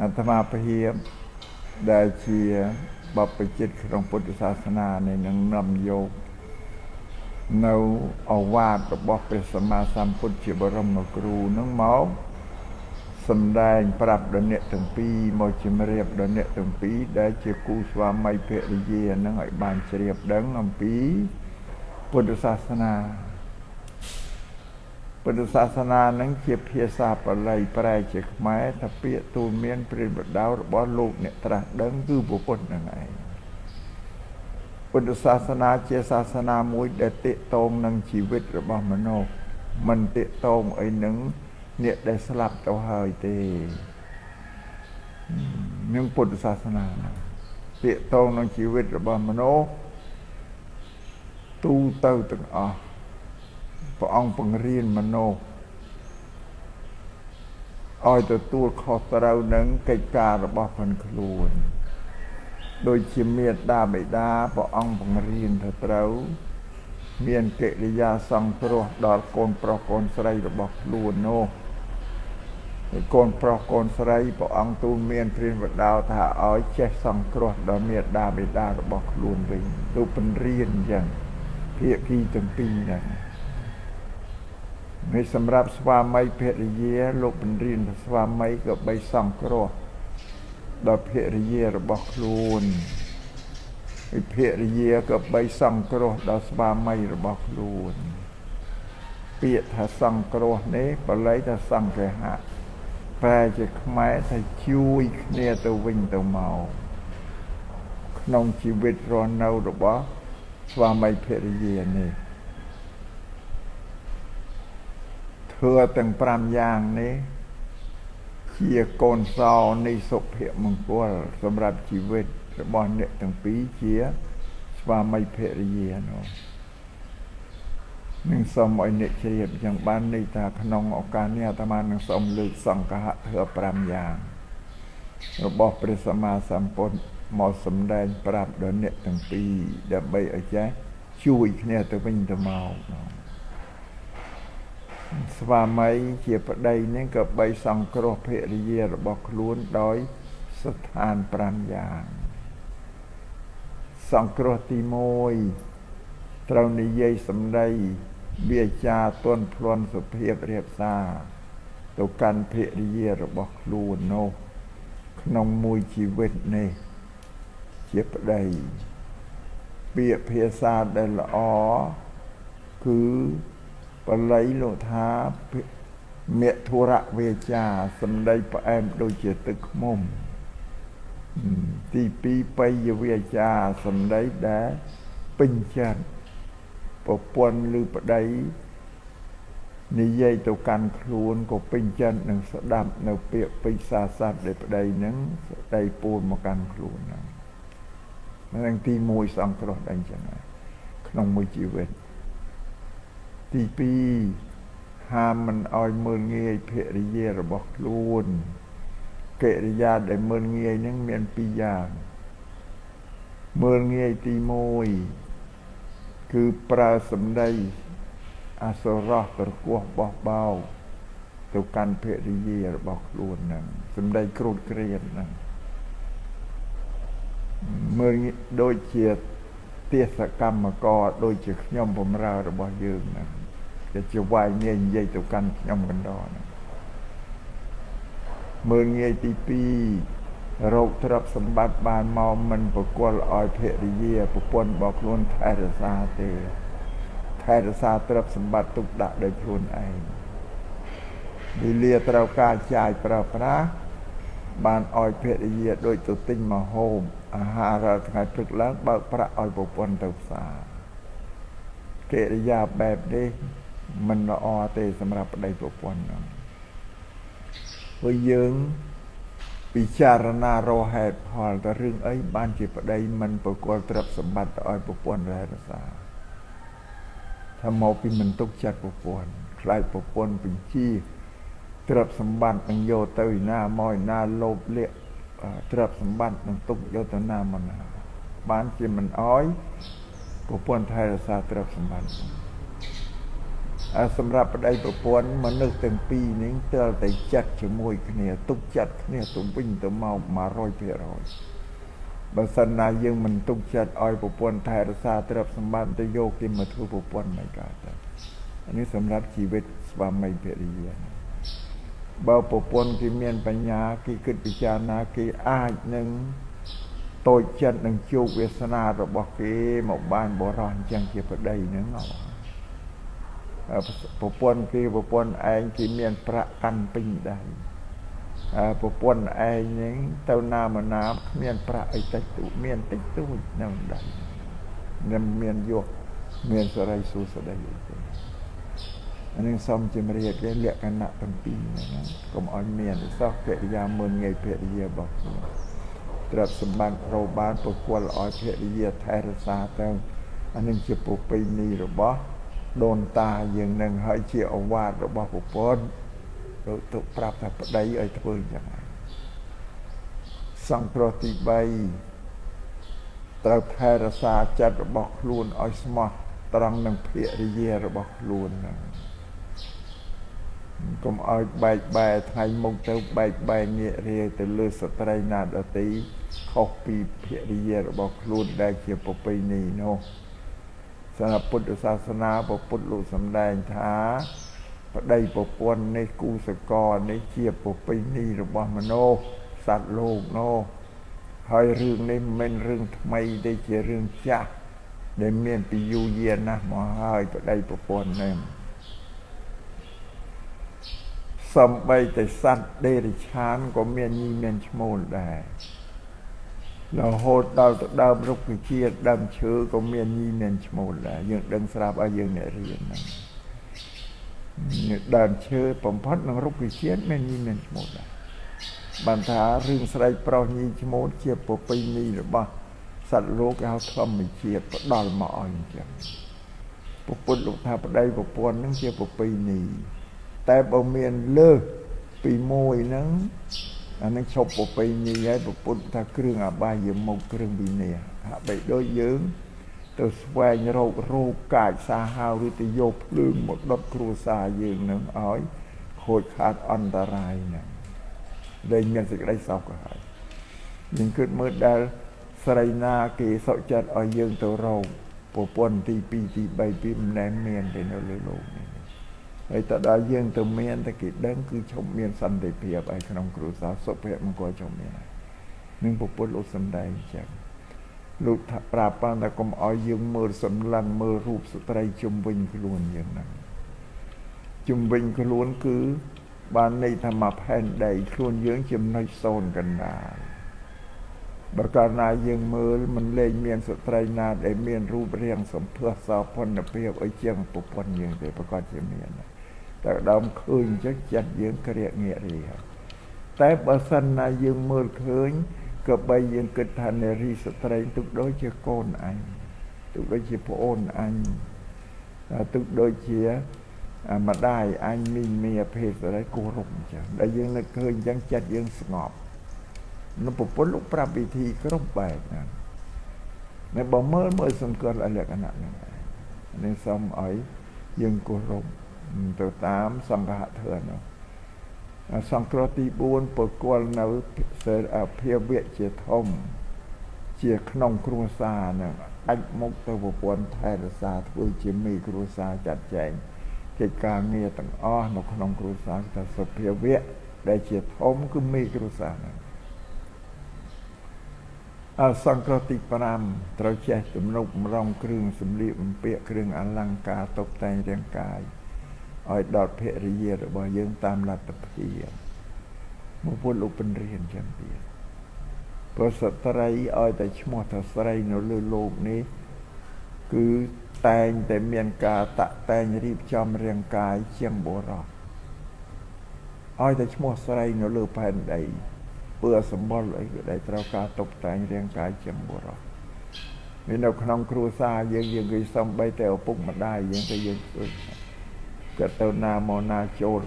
អាត្មាព្រាបដែលជាបព្វជិតក្នុងពុទ្ធសាសនានេះនឹងនាំយកនៅអវាទរបស់ព្រះសម្មាសម្ពុទ្ធជាបរមគ្រូនឹងមកសំដែងប្រាប់ដល់អ្នកទាំងពីរមកជំរាបដល់អ្នកទាំងពីរដែលជាគូស្វាមីភរិយានឹងឲ្យបានជ្រាបដឹងអំពីពុទ្ធសាសនា ពុទ្ធសាសនានឹងជាភាសាបាលីប្រែជាខ្មែរថាពាក្យទូលមានព្រានបដៅរបស់លោកអ្នកត្រាស់ដឹងគឺពុទ្ធនឹងឯងពុទ្ធសាសនាជាសាសនាមួយដែលតេតងនឹងជីវិតរបស់មនុស្សមិនតេតងអីនឹងអ្នកដែលស្លាប់ទៅហើយទេនឹងពុទ្ធសាសនាតេតងនឹងជីវិតរបស់មនុស្សទូទៅទាំងអស់ ព្រះអង្គបង្រៀនមនុស្សឲ្យទទួលខុសត្រូវនឹងកិច្ចការរបស់ខ្លួនដូចជាមេត្តាបិតាព្រះអង្គបង្រៀនថាត្រូវ មានកិរិយាសង្គ្រោះដល់កូនប្រុសកូនស្រីរបស់ខ្លួននោះកូនប្រុសកូនស្រីព្រះអង្គទូលមានព្រានវដោថាឲ្យចេះសង្គ្រោះដល់មេត្តាបិតារបស់ខ្លួនវិញទូបញ្រៀនអញ្ចឹងភាគីទាំងពីរហ្នឹង នេះសម្រាប់ស្វាមីភរិយាលោកបញ្រៀនថាស្វាមីក៏បីសង្គ្រោះដល់ភរិយារបស់ខ្លួនវិភរិយាក៏បីសង្គ្រោះដល់ស្វាមីរបស់ខ្លួន ពាក្យថាសង្គ្រោះនេះបល័យថាសង្កេហៈប្រែជាខ្មែរថាជួយគ្នាទៅវិញទៅមកក្នុងជីវិតរស់នៅរបស់ស្វាមីភរិយានេះ ធ្វើទាំង5យ៉ាងនេះជាកូនសោនៃសុភមង្គលសម្រាប់ជីវិតរបស់អ្នកទាំងពីរជាស្វាមីភរិយានោះនឹងសូមឲ្យអ្នកជ្រាបយ៉ាងបានន័យថាក្នុងឱកាសនេះអាត្មានឹងសូមលើកសង្កហៈធ្វើ5យ៉ាងរបស់ព្រះសម្មាសម្ពុទ្ធមកសម្ដែងប្រាប់ដល់អ្នកទាំងពីរដើម្បីឲ្យចេះជួយគ្នាទៅវិញទៅមក ស្វាមីជាប្តីនេះក៏បីសង្គ្រោះភរិយារបស់ខ្លួនដោយស្ថាន5យ៉ាង សង្គ្រោះទី1ត្រូវនិយាយសម្ដីវាចាទន់ភ្លន់សុភាពរៀបសារទៅកាន់ភរិយារបស់ខ្លួននោះក្នុងមួយជីវិតនេះ ជាប្តីពាក្យភាសាដែលល្អគឺ បល័យលោកថាមេធុរៈវេចាសំដីផ្អែមដូចជាទឹកខ្មុំទី2បៃយវេចាសំដីដែលពេញចិត្តប្រពន្ធឬប្តីនិយាយទៅកាន់ខ្លួនក៏ពេញចិត្តនឹងស្ដាប់នៅពាក្យពេចសាស័ព្ទដែលប្តីនឹងស្ដីពូនមកកាន់ខ្លួនហ្នឹងនឹងទី1សង្គ្រោះដែរអញ្ចឹងក្នុងមួយជីវិត ទី2ហាមមិនអោយមើលងាយភរិយារបស់ខ្លួនកិរិយាដែលមើលងាយនឹងមានពីរយ៉ាងមើលងាយទី1គឺប្រើសម្ដីអសរោះត្រគោះបោះបោទៅកាន់ភរិយារបស់ខ្លួនហ្នឹងសម្ដីគ្រូតក្រៀនហ្នឹងមើលដូចជាទេសកម្មករដូចជាខ្ញុំបំរើរបស់យើងហ្នឹង តែជាវាយងាយនិយាយទៅកាន់ខ្ញុំកណ្ដោហ្នឹងមើលងាយទី2រោគទ្រព្យសម្បត្តិបានមកមិនប្រគល់ឲ្យភរិយាប្រពន្ធរបស់ខ្លួនថែរក្សាទេថែរក្សាទ្រព្យសម្បត្តិទុកដាក់ដោយខ្លួនឯងវេលាត្រូវការចាយប្រើប្រាស់បានឲ្យភរិយាដូចទៅទិញមកហូបអាហាររាល់ថ្ងៃព្រឹកឡើងបើកប្រាក់ឲ្យប្រពន្ធទៅផ្សារកិរិយាបែបនេះ មិនល្អទេសម្រាប់ប្តីប្រពន្ធហ្នឹងព្រោះយើងពិចារណារហេតុផលតើរឿងអីបានជាប្តីមិនប្រគល់ទ្រព្យសម្បត្តិទៅឲ្យប្រពន្ធរហសាថាមកពីមិនទុកចិត្តប្រពន្ធខ្លាចប្រពន្ធបញ្ជាទ្រព្យសម្បត្តិនឹងយកទៅឯណាមកឯណាលោភលាក់ទ្រព្យសម្បត្តិនឹងទុកយកទៅណាមកណាបានជាមិនអោយប្រពន្ធថែរក្សាទ្រព្យសម្បត្តិអ សម្រាប់ប្តីប្រពន្ធមនុស្សទាំងពីរនេះត្រូវតែចិត្តជាមួយគ្នាទុកចិត្តគ្នាទៅវិញទៅមក100%បើសិនណាយើងមិនទុកចិត្តឲ្យប្រពន្ធថែរក្សាទ្រព្យសម្បត្តិទៅយកគេមកធ្វើប្រពន្ធមិនកើតទេនេះសម្រាប់ជីវិតស្វាមីភរិយាបើប្រពន្ធគេមានបញ្ញាគេគិតពិចារណាគេអាចនឹងតូចចិត្តនឹងជោគវាសនារបស់គេមកបានបរោះអញ្ចឹងជាប្តីហ្នឹង ប្រពន្ធគេប្រពន្ធឯងគេមានប្រាក់កាន់ពេញដៃប្រពន្ធឯងហ្នឹងទៅណាមកណាគ្មានប្រាក់អីតិចតួចមានតិចតួចនៅដៃនឹងមានយកមានសរិសុស្ដីអីទេអានឹងសូមជំរាបលក្ខណៈទាំងពីរហ្នឹងកុំឲ្យមានសោះកិរិយាមុនងាយភរិយារបស់ខ្លួនទ្រព្យសម្បត្តិរោបានប្រគល់ឲ្យភរិយាថែរក្សាទៅអានឹងជាពុពេនីរបស់ ដូនតាយើងនឹងហើយជាអវាទរបស់ប្រពន្ធលោកទុកប្រាប់ថាប្តីឲ្យធ្វើយ៉ាងណាសង្គ្រោះទី3ត្រូវថែរក្សាចិត្តរបស់ខ្លួនឲ្យស្មោះត្រង់នឹងភរិយារបស់ខ្លួនហ្នឹងកុំឲ្យបែកបែកថ្ងៃមុខទៅបែកបែកងាករាយទៅលើស្ត្រីណាដតីខុសពីភរិយារបស់ខ្លួនដែលជាប្រពៃណីនោះ សម្រាប់ពុទ្ធសាសនាពុទ្ធលោកសម្ដែងថាប្តីប្រពន្ធនេះគូសកលនេះជាប្រពៃណីរបស់មនុស្សសត្វលោកនោះហើយរឿងនេះមិនមែនរឿងថ្មីទេជារឿងចាស់ដែលមានពីយូរយារណាស់មកហើយប្តីប្រពន្ធនេះសំបីតែសត្វដេរិឆានក៏មានញីមានឈ្មោលដែរ រហូតដល់ទៅដើមរុក្ខជាតិដើមឈើក៏មានញីមានឈ្មោលដែរយើងដឹងស្រាប់ឲ្យយើងអ្នករៀនហ្នឹងដើមឈើបំផុតនឹងរុក្ខជាតិមានញីមានឈ្មោលដែរបានថារឿងស្រីប្រុសញីឈ្មោលជាប្រពៃណីរបស់សត្វលោកហៅធម្មជាតិផ្ដល់មកឲ្យអញ្ចឹងពុទ្ធលោកថាប្តីប្រពន្ធនឹងជាប្រពៃណីតែបើមានលើសពីមួយហ្នឹង អានឹងឈប់ប្រពៃណីហើយពុទ្ធថាគ្រឿងអបាយមុខគ្រឿងវិន័យហាក់បីដូចយើងទៅស្វែងរករូបកាចសាហាវឬទៅយកភ្លើងមកដុតគ្រួសារយើងនឹងឲ្យខូចខាតអន្តរាយហ្នឹងដែលមានសេចក្តីសោកក៏ហើយយើងគិតមើលដែលស្រីណាគេសុខចិត្តឲ្យយើងទៅរកប្រពន្ធទី2ទី3ពីមិនដែលមានទេនៅលើលោកនេះ ហើយតើដល់យើងទៅមានតែគេដឹងគឺឈប់មានសន្តិភាពឯក្នុងគ្រួសារសុភមង្គលឈប់មាននឹងពុទ្ធលោកសំដែងចឹងលោកថាប្រាប់បានថាកុំឲ្យយើងមើលសម្លឹងមើលរូបស្ត្រីជំវិញខ្លួនយើងហ្នឹងជំវិញខ្លួនគឺបានន័យថាមកផែនដីខ្លួនយើងចំណុចសូនកណ្ដាលបើកាលណាយើងមើលមិនលែងមានស្ត្រីណាដែលមានរូបរាងសម្ផស្សសោភ័ណភាពឲ្យជាងប្រពន្ធយើងទេប្រកាសជាមានដែ រតែដើមឃើញអញ្ចឹងចិត្តយើងក្រៀកងាករីហើយតែបើសិនណាយើងមើលឃើញក៏បីយើងគិតថានារីស្ត្រីទុកដូចជាកូនអញទុកដូចជាប្អូនអញទុកដូចជាម្ដាយអញមីមីភេទស្រីគោរពអញ្ចឹងដែលយើងនឹកឃើញអញ្ចឹងចិត្តយើងស្ងប់នៅប្រពន្ធលោកប្រាប់វិធីគ្រប់បែបណានៅបើមើលមើលសង្កត់លក្ខណៈហ្នឹងនេះសូមឲ្យយើងគោរព ទៅតាមសង្ឃៈធឿននោះសង្គ្រោះទី4ប្រគល់នៅភាវៈជាធំ ជាក្នុងគ្រួសារនឹងអាចមុខទៅប្រពន្ធថែរក្សាធ្វើជាមីគ្រួសារចាត់ចែងកិច្ចការងារទាំងអស់នៅក្នុងគ្រួសារថាសុភាវៈដែលជាធំគឺមីគ្រួសារហ្នឹងអសង្គ្រោះទី5ត្រូវចេះទំនុកម្រងគ្រឿងសម្លៀកបំពាក់គ្រឿងអលង្ការតុបតែងរាងកាយ ឲ្យដល់ភរិយារបស់យើងតាមលទ្ធភាពមកពុទ្ធលោកពន្រៀនចឹងទៀតព្រោះស្ត្រីឲ្យតែឈ្មោះថាស្រីនៅលើโลกនេះគឺតែងតែមានការតាក់តែងរៀបចំរាងកាយជាងបុរសឲ្យតែឈ្មោះស្រីនៅលើផែនដីពើសម្បល់អីក៏ដែលត្រូវការតុបតែងរាងកាយជាងបុរសមាននៅក្នុងគ្រួសារយើងយើងគេសំបីតែឪពុកម្ដាយយើងទៅយើងឃើញ គាត់ទៅណាមកណាចូល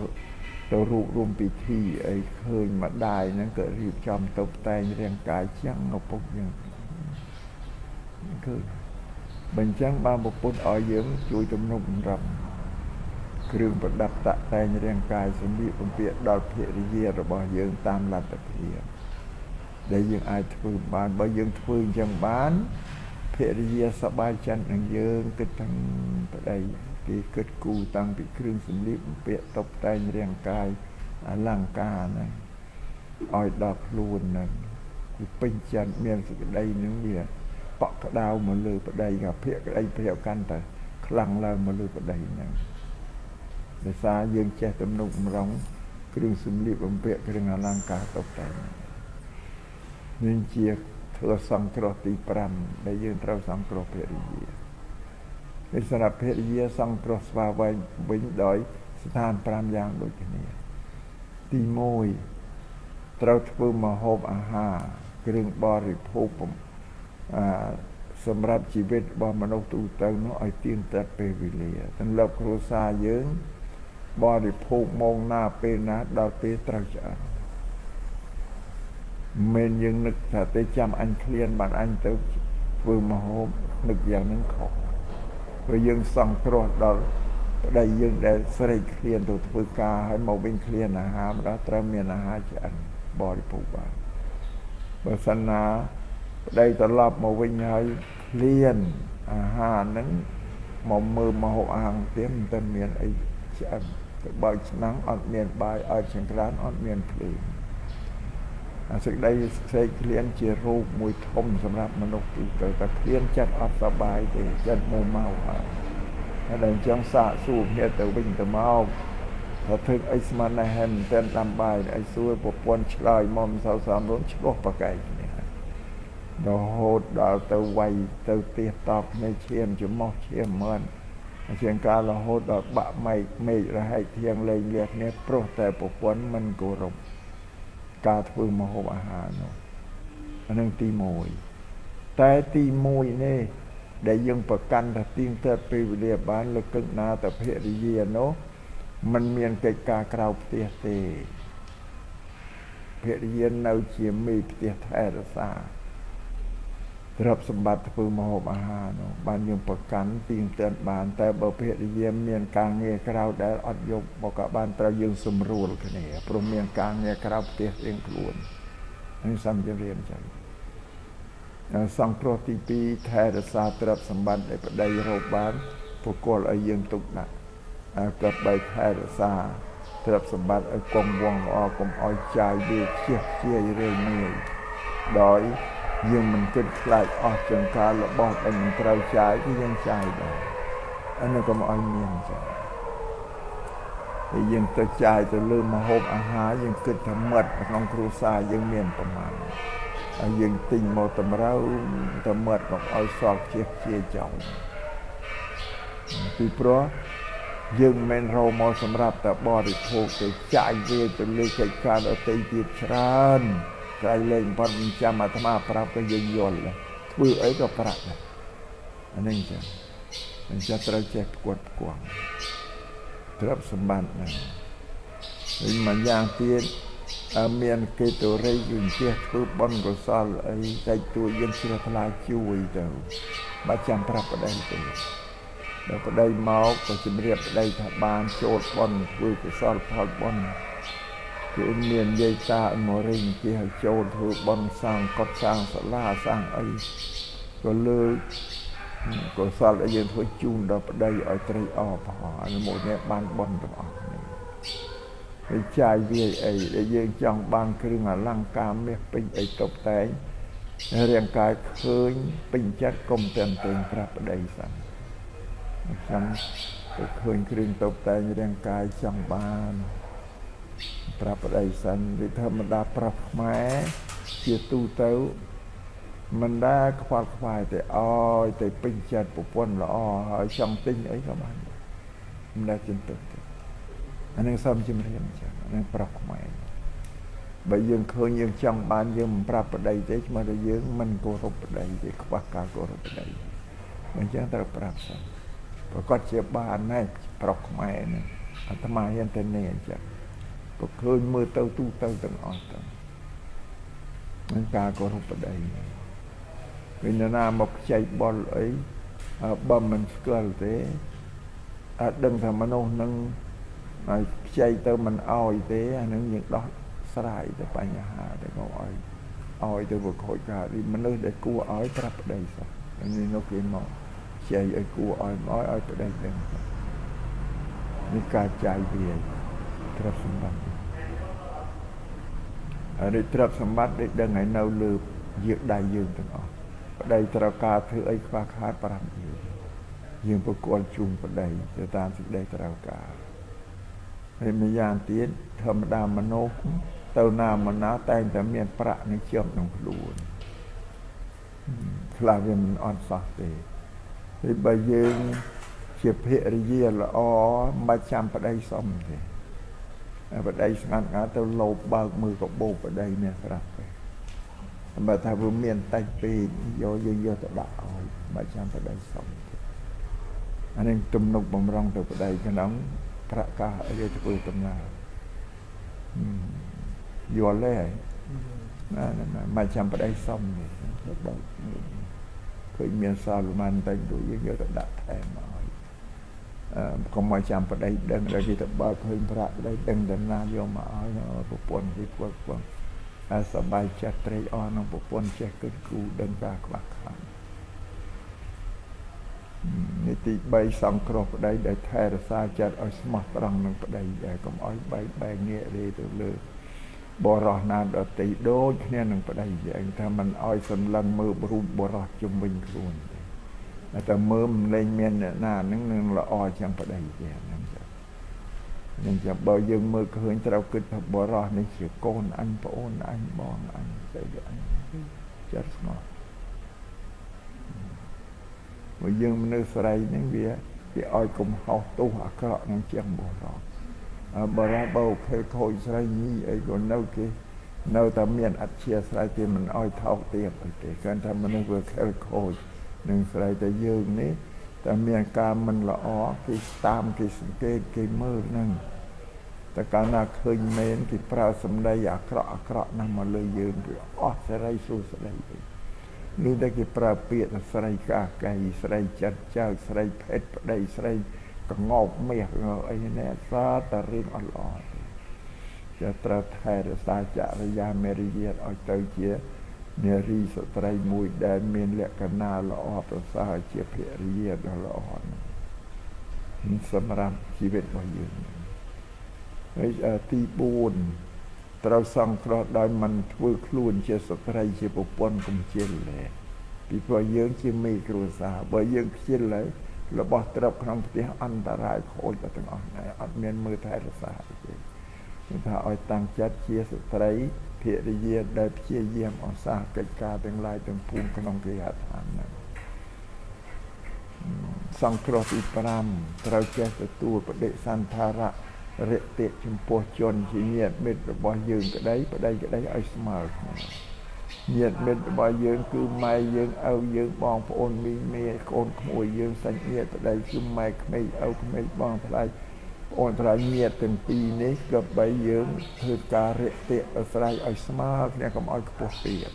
ទៅរូបរួមពិធីអីឃើញម្ដាយហ្នឹងក៏រៀបចំតុបតែងរាងកាយជាងឪពុកយើងគឺបើអញ្ចឹងបានពុទ្ធឲ្យយើង ជួយទំនុកបំរុងគ្រឿងប្រដាប់តាក់តែងរាងកាយសម្លៀកបំពាក់ដល់ភរិយារបស់យើងតាមលទ្ធភាពដែលយើងអាចធ្វើបានបើយើងធ្វើអញ្ចឹងបានភរិយាសប្បាយចិត្តនឹងយើងគិតទាំងប្តី គេគិតគូតាំងពីគ្រឿងសម្លៀកបំពាក់តុបតែងរាងកាយអលង្ការហ្នឹងឲ្យដល់ខ្លួនហ្នឹងគឺពេញចិត្តមានសេចក្តីនឹងវាបកក្តៅមកលើប្តីក៏ភាកក្តីព្រាវកាន់តែខ្លាំងឡើងមកលើប្តីហ្នឹងដោយសារយើងចេះទំនុកម្រងគ្រឿងសម្លៀកបំពាក់គ្រឿងអលង្ការតុបតែងនេះជាធ្វើសង្គ្រោះទី5ដែលយើងត្រូវសង្គ្រោះភរិយា ហើយសម្រាប់ភរិយាសង្គ្រោះស្វាវិញវិញដោយស្ថាន5យ៉ាងដូចគ្នាទី1ត្រូវធ្វើមហូបអាហារគ្រឿងបរិភោគអឺសម្រាប់ជីវិតរបស់មនុស្សទូទៅនោះឲ្យទៀងទាត់ពេលវេលាទន្លប់គ្រួសារយើងបរិភោគម៉ោងណាពេលណាដល់ពេលត្រូវឆ្អិនមិនយើងនឹកថាទៅចាំអញឃ្លានបានអញទៅធ្វើមហូបនឹកយ៉ាងហ្នឹងខុស ព្រោះយើងសង្គ្រោះដល់ប្តីយើងដែលស្រេកឃ្លានទៅធ្វើការហើយមកវិញឃ្លានអាហារម្ដងត្រូវមានអាហារឆ្អិនបរិភោគបានបើសិនណាប្តីត្រឡប់មកវិញហើយឃ្លានអាហារហ្នឹងមកមើលមកហូបអាហារទៀតមិនទៅមានអីឆ្អិនទៅបើកឆ្នាំងអត់មានបាយអត់ចង្ក្រានអត់មានភ្លើងអា សេចក្តីសេកឃ្លានជារូបមួយធំសម្រាប់មនុស្សទីទៅតែឃ្លានចិត្តអត់សប្បាយទេចិត្តមួយមកហើយហើយដល់អញ្ចឹងសាកសួរគ្នាទៅវិញទៅមកថាធ្វើអីស្មានណែហែមតែដាំបាយអីសួរប្រពន្ធឆ្លើយមកមិនសូវសមរម្យឆ្លោះប្រកែកគ្នារហូតដល់ទៅវាយទៅទៀសតក់គ្នាឈាមច្មោះឈាមមិនជាងការរហូតដល់បាក់ម៉ែកមេឃរហែកធៀងលេងលះគ្នាព្រោះតែប្រពន្ធមិនគោរព ការធ្វើមហូបអាហារនោះអានឹងទី1តែទី1នេះដែលយើងប្រកាន់ថាទៀងទាត់ពេលវេលាបានលើកឹកណាតភរិយានោះมันមានកិច្ចការក្រៅផ្ទះទេភរិយានៅជាមេផ្ទះថែរក្សា ទ្រព្យសម្បត្តិធ្វើម្ហូបអាហារនោះបានយើងប្រកាន់ទៀងទាត់បាន តែបើភរិយាមានការងារក្រៅដែលអត់យកមកក៏បានត្រូវយើងសម្រួលគ្នាព្រោះមានការងារក្រៅផ្ទះរៀងខ្លួននេះសំជារៀនចឹងសង្គ្រោះទី2ថែរក្សាទ្រព្យសម្បត្តិដែលប្តីរកបានប្រគល់ឲ្យយើងទុកដាក់ក៏បីថែរក្សាទ្រព្យសម្បត្តិឲ្យគង់វង្សល្អកុំឲ្យចាយវាខ្ជិះខ្ជាយរឿយងាយដោយ យើងមិនគិតខ្លាចអស់ចង្ការរបស់ដែលមិនត្រូវចាយគឺយើងចាយដែរអានោះកុំឲ្យមានចាហើយយើងទៅចាយទៅលើម្ហូបអាហារយើងគិតថាមិត្តក្នុងគ្រួសារយើងមានប្រមាណហើយយើងទិញមកតម្រូវទៅមិត្តកុំឲ្យសល់ជាជាចោលពីព្រោះយើងមិនរកមកសម្រាប់តែបរិភោគទៅចាយវាទៅលើកិច្ចការដទៃទៀតច្រើន ក្រៃលែងប៉ុនចាំអាត្មាប្រាប់ក៏យើងយល់ធ្វើអីក៏ប្រាប់ដែរអានេះចឹងអញ្ចឹងត្រូវចេះផ្គត់ផ្គង់ទ្រព្យសម្បត្តិហ្នឹងវិញមួយយ៉ាងទៀតមានគេទៅរៃយន្តចេះធ្វើបន់កុសលអីតែទួយើងជ្រះថ្លាជួយទៅបើចាំប្រាប់ប្តីទៅដល់ប្តីមកក៏ជម្រាបប្តីថាបានចូលបន់ធ្វើកុសលផលបន់ គឺមានយាយតាមករិញគេឲ្យចូលធ្វើបន់សាងកត់សាងសាលាសាងអីក៏លើកកុសលដែលយើងធ្វើជូនដល់ប្តីឲ្យត្រេកអរផងអនុមោទនាបានបន់ទាំងអស់នេះហើយចាយវាយអីដែលយើងចង់បានគ្រឿងអលង្ការមាសពេញអីតុបតែងរាងកាយឃើញពេញចិត្តកុំតែងតែងប្រាប់ប្តីសិនអញ្ចឹងទៅឃើញគ្រឿងតុបតែងរាងកាយចង់បាន ប្រាប់ប្តីសិនវាធម្មតាប្រាប់ខ្មែរជាទូទៅមិនដែលខ្វល់ខ្វាយតែអោយតែពេញចិត្តប្រពន្ធល្អហើយចង់ទិញអីក៏បានមិនដែលចិនទៅទេអានឹងសំជំរាបចឹងអានឹងប្រាប់ខ្មែរបើយើងឃើញយើងចង់បានយើងមិនប្រាប់ប្តីទេឈ្មោះថាយើងមិនគោរពប្តីទេខ្វះការគោរពប្តីអញ្ចឹងត្រូវប្រាប់សិនប្រកាសជាបានណែប្រុសខ្មែរនេះអាត្មាហ៊ានតែនេះអញ្ចឹង ក៏ឃើញមើលទៅទូទៅទាំងអស់ទៅនឹងការគោរពប្តីវិញណាមកខ្ចីបុលអីបើមិនស្គាល់ទេអត់ដឹងថាមនុស្សនឹងឲ្យខ្ចីទៅមិនអោយទេអានឹងយើងដោះស្រាយទៅបញ្ហាទៅកុំឲ្យអោយទៅវាខូចខាតមនុស្សដែលគួរអោយប្រាប់ប្តីសោះនេះនោះគេមកខ្ចីឲ្យគួរអោយមកឲ្យប្តីដឹងនេះការចាយវា ទ្រព្យសម្បត្តិហើយទ្រព្យសម្បត្តិដែលដឹងឲ្យនៅលើយើងដៃយើងទាំងអស់ប្តីត្រូវការធ្វើអីខ្វះខាតប្រាប់យើងយើងប្រគល់ជូនប្តីទៅតាមសេចក្តីត្រូវការហើយម្យ៉ាងទៀតធម្មតាមនុស្សទៅណាមកណាតែងតែមានប្រាក់នឹងជាប់ក្នុងខ្លួនខ្លះវាមិនអត់សោះទេហើយបើយើងជាភរិយាល្អមិនចាំប្តីសុំទេ ប្តីស្ងាត់ងាត់ទៅលោបបើកមើលកបោប្តីមានស្រាប់ទេបើថាវាមានតិចពេកយកយើងយកទៅដាក់ឲ្យមិនចាំប្តីសុំទេអានេះទំនុកបំរុងទៅប្តីក្នុងប្រកាសឲ្យធ្វើដំណើរយល់ទេណាមិនចាំប្តីសុំទេបើឃើញមានសាលម៉ាន់តែដូចយើងយកទៅដាក់ថែមមកអឺ កុំមកចាំប្តីដឹងដល់គេទៅបើឃើញប្រាក់ប្តីដឹងដំណាយកមកឲ្យប្រពន្ធគេធ្វើផងហើយសบายចិត្តត្រេកអរនឹងប្រពន្ធចេះគិតគូរដឹងការខ្វះខាតនីតិ3សង្គ្រោះប្តីដែលថែរក្សាចិត្តឲ្យស្មោះត្រង់នឹងប្តីដែលកុំឲ្យបែកបែកងាករេទៅលើបរោះណាដតីដូចគ្នានឹងប្តីយ៉ាងថាมันឲ្យសម្លឹងមើលរូបបរោះជំវិញខ្លួនទេ េ តែមើលមិនលែងមានអ្នកណានឹងនឹងល្អជាងប្តីទេហ្នឹងចានឹងចាំបើយើងមើលឃើញត្រូវគិតថាបរោះនេះជាកូនអញប្អូនអញបងអញស្អីអញចិត្តស្មោះបើយើងមនុស្សស្រីហ្នឹងវាវាឲ្យកំហុសទោសអាក្រក់នឹងជាងបរោះបរាបោខេខូចស្រីញីអីក៏នៅគេនៅតែមានអធិស្រ័យគេមិនអោយថោកទាបអីទេគាត់ថាមនុស្សវាខេខូច នឹងស្រីតែយើងនេះតែមានការមិនល្អគេតាមគេសង្កេតគេមើលហ្នឹងតែកាលណាឃើញមែនគេប្រើសម្ដីអាក្រក់អាក្រក់ណាស់មកលើយើងវាអស់សេរីសួស្ដីទេឬតែគេប្រើពាក្យស្រីកាកៃស្រីចិត្តចៅស្រីភេទប្តីស្រីកងោបមាសអីនេះសាតែរឿងអត់ល្អជាត្រូវថែរក្សាចរិយាមេរិយាឲ្យទៅជា នារីស្ត្រីមួយដែលមានលក្ខណៈល្អប្រសើរជាភរិយាដ៏ល្អនេះសម្រាប់ជីវិតរបស់យើងហើយទី4ត្រូវសង្គ្រោះដោយមិនធ្វើខ្លួនជាស្ត្រីជាប្រពន្ធកំជិលទេពីព្រោះយើងជាមេគ្រួសារបើយើងខ្ជិលហើយរបស់ទ្រព្យក្នុងផ្ទះអន្តរាយខូចទៅទាំងអស់ហើយអត់មានមើលថែរក្សាទេគឺថាឲ្យតាំងចិត្តជាស្ត្រី ភរិយាដែលព្យាយាមអសាកិច្ចការទាំងឡាយទាំងពួងក្នុងគេហដ្ឋានហ្នឹងសង្គ្រោះទី5ត្រូវចេះទទួលបដិសន្ធារៈរិតិចំពោះជនជាញាតិមិត្តរបស់យើងក្តីប្តីក្តីឲ្យស្មើគ្នាញាតិមិត្តរបស់យើងគឺម៉ែយើងឪយើងបងប្អូនមីងមេកូនក្មួយយើងសាច់ញាតិប្តីគឺម៉ែក្មេកឪក្មេកបងប្លែកប្អូនប្លែកញាតិទាំងពីរនេះក៏បីយើងធ្វើការរិតិអាស្រ័យឲ្យស្មើគ្នាកុំឲ្យខ្ពស់ទៀត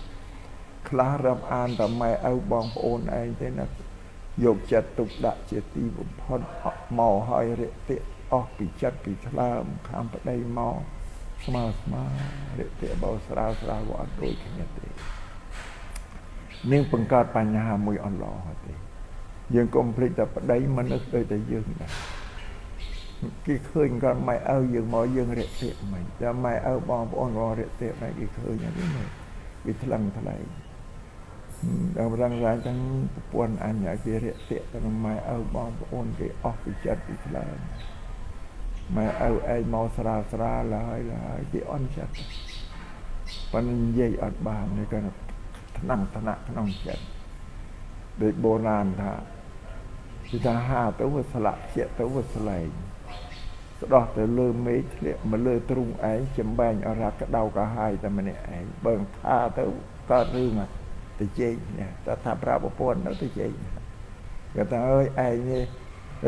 ខ្លះរំអានតែម៉ែឪបងប្អូនឯងទេណាយកចិត្តទុកដាក់ជាទីបំផុតមកឲ្យរិតិអស់ពីចិត្តពីឆ្លើមខាងប្តីមកស្មើស្មើរិទ្ធិបោស្រាវស្រាវអត់ដូចគ្នាទេនឹងបង្កើតបញ្ហាមួយអន្លោទេយើងកុំភ្លេចតែប្តីមនុស្សដូចតែយើងដែរ គេឃើញគាត់ម៉ែឪយើងមកយើងរិទ្ធិមិនតែម៉ែឪបងប្អូនរបស់រិទ្ធិមិនគេឃើញហ្នឹងវាថ្លឹងថ្លែងដល់រងរាយទាំងប្រពន្ធអញឲ្យគេរិទ្ធិទាំងម៉ែឪបងប្អូនគេអស់ពីចិត្តពីថ្លើមម៉ែឪឯងមកស្រាលស្រាលហើយហើយគេអន់ចិត្តប៉ុន្តែនិយាយអត់បាននេះគាត់ថ្នាំថ្នាក់ក្នុងចិត្តដូចបុរាណថាគឺថាហាទៅវាស្លាក់ជាទៅវាស្លែង ស្ដោះទៅលើមេឃធ្លាក់មកលើទ្រូងឯងចំបែងអរកដៅកាហាយតែម្នាក់ឯងបើថាទៅកើតរឿងទៅជែកនេះតែថាប្រាប់ប្រពន្ធទៅទៅជែកគាត់ថាអើយឯងនេះ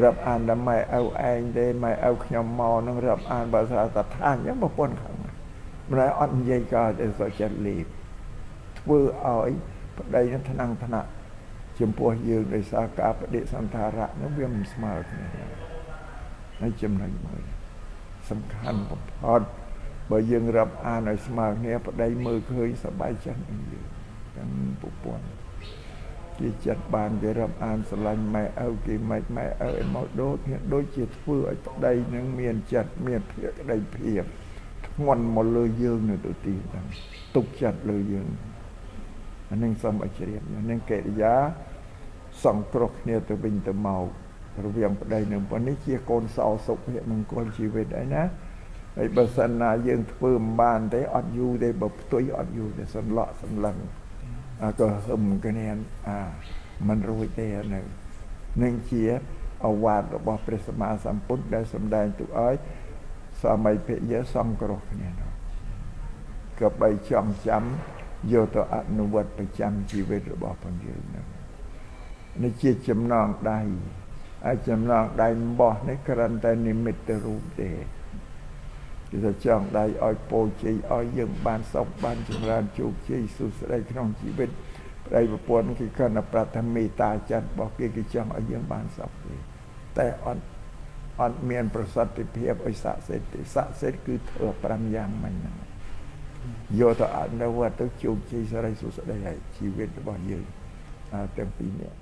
រាប់អានដល់ម៉ែឪឯងទេម៉ែឪខ្ញុំមកនឹងរាប់អានបើស្រាតថាអញ្ចឹងប្រពន្ធខាងម្ល៉េះអត់និយាយក៏ទៅសុចិត្តលីបធ្វើឲ្យប្តីនឹងថ្នាំងថ្នាក់ចំពោះយើងដោយសារការបដិសន្ធារៈនោះវាមិនស្មើគ្នា ហើយចំណុចមួយសំខាន់បំផុតបើយើងរាប់អានឲ្យស្មើគ្នាប្តីមើលឃើញសប្បាយចិត្តនឹងយើងទាំងប្រពន្ធគេចិត្តបានគេរាប់អានស្រឡាញ់ម៉ែឪគេមិនម៉ែឪឲ្យមកដូចគ្នាដូចជាធ្វើឲ្យប្តីនឹងមានចិត្តមានភាពក្តីភាពធ្ងន់មកលើយើងនៅទៅទីហ្នឹងទុកចិត្តលើយើងអានឹងសំអជ្រាបនឹងកិរិយាសង្គ្រោះគ្នាទៅវិញទៅមក រវាងប្តីនិងប៉ុននេះជាកូនសោសុខភមង្គលជីវិតហើយណាហើយបើសិនណាយើងធ្វើមិនបានទេអត់យូរទេបើផ្ទុយអត់យូរទេសន្លក់សន្លឹងអាក៏ហឹមគ្នាអាมันរួចទេនៅនឹងជាអវាទរបស់ព្រះសម្មាសម្ពុទ្ធដែលសម្ដែងទុកឲ្យសាមីភរិយាសង្គ្រោះគ្នានោះក៏បីចំចាំយកទៅអនុវត្តប្រចាំជីវិតរបស់ផងយើងនោះនេះជាចំណងដៃ ហើយចំណងដៃបោះនេះគ្រាន់តែនិមិត្តរូបទេគឺថាចង់ដៃឲ្យពោជ័យឲ្យយើងបានសុខបានចម្រើនជោគជ័យសុខស្ដីក្នុងជីវិតប្តីប្រពន្ធគេគណប្រាថ្នាមេត្តាចិត្តរបស់គេគេចង់ឲ្យយើងបានសុខទេតែអត់អត់មានប្រសិទ្ធភាពឲ្យស័ក្តិសិទ្ធិទេស័ក្តិសិទ្ធិគឺធ្វើ5យ៉ាងមិញហ្នឹងយកទៅអនុវត្តទៅជោគជ័យសរីសុខស្ដីឲ្យជីវិតរបស់យើងទាំងពីរនាក់